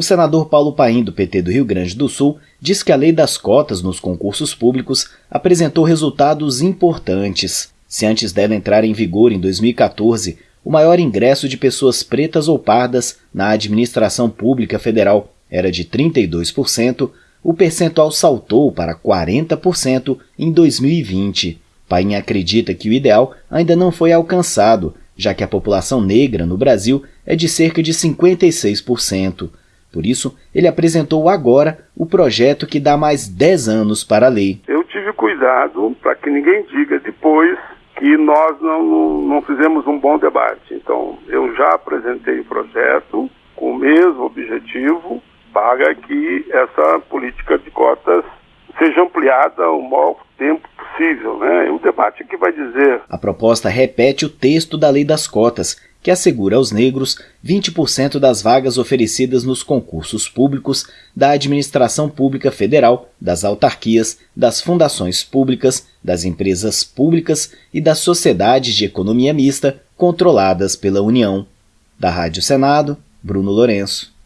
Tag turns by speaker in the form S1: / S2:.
S1: O senador Paulo Paim, do PT do Rio Grande do Sul, diz que a lei das cotas nos concursos públicos apresentou resultados importantes. Se antes dela entrar em vigor em 2014, o maior ingresso de pessoas pretas ou pardas na administração pública federal era de 32%, o percentual saltou para 40% em 2020. Paim acredita que o ideal ainda não foi alcançado, já que a população negra no Brasil é de cerca de 56%. Por isso, ele apresentou agora o projeto que dá mais 10 anos para a lei.
S2: Eu tive cuidado para que ninguém diga depois que nós não, não fizemos um bom debate. Então, eu já apresentei o projeto com o mesmo objetivo para que essa política de cotas seja ampliada o maior tempo possível. Né? O debate vai dizer.
S1: A proposta repete o texto da Lei das Cotas, que assegura aos negros 20% das vagas oferecidas nos concursos públicos da administração pública federal, das autarquias, das fundações públicas, das empresas públicas e das sociedades de economia mista controladas pela União. Da Rádio Senado, Bruno Lourenço.